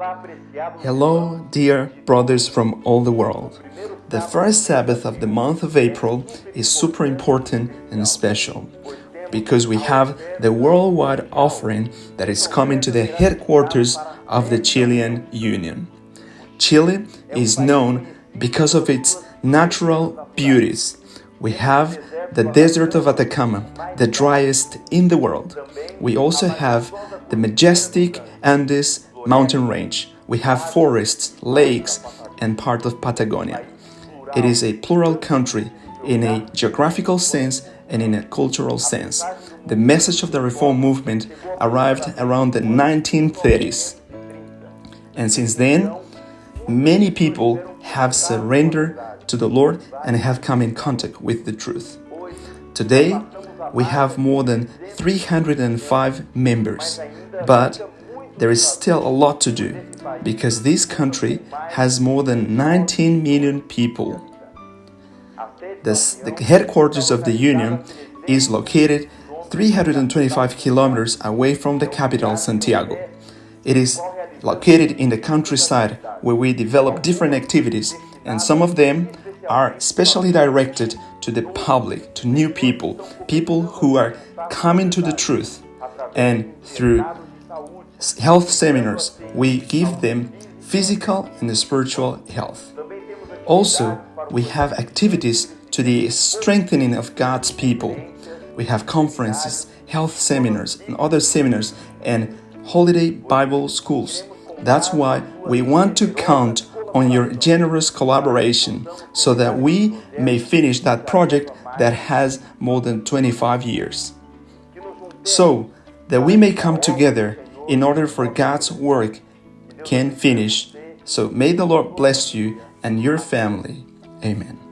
Hello, dear brothers from all the world. The first Sabbath of the month of April is super important and special because we have the worldwide offering that is coming to the headquarters of the Chilean Union. Chile is known because of its natural beauties. We have the desert of Atacama, the driest in the world. We also have the majestic Andes mountain range. We have forests, lakes, and part of Patagonia. It is a plural country in a geographical sense and in a cultural sense. The message of the reform movement arrived around the 1930s. And since then, many people have surrendered to the Lord and have come in contact with the truth. Today, we have more than 305 members, but there is still a lot to do because this country has more than 19 million people. This, the headquarters of the Union is located 325 kilometers away from the capital, Santiago. It is located in the countryside where we develop different activities, and some of them are specially directed to the public, to new people, people who are coming to the truth. And through health seminars, we give them physical and spiritual health. Also, we have activities to the strengthening of God's people. We have conferences, health seminars, and other seminars, and holiday Bible schools. That's why we want to count on your generous collaboration so that we may finish that project that has more than 25 years. So that we may come together in order for God's work can finish. So may the Lord bless you and your family. Amen.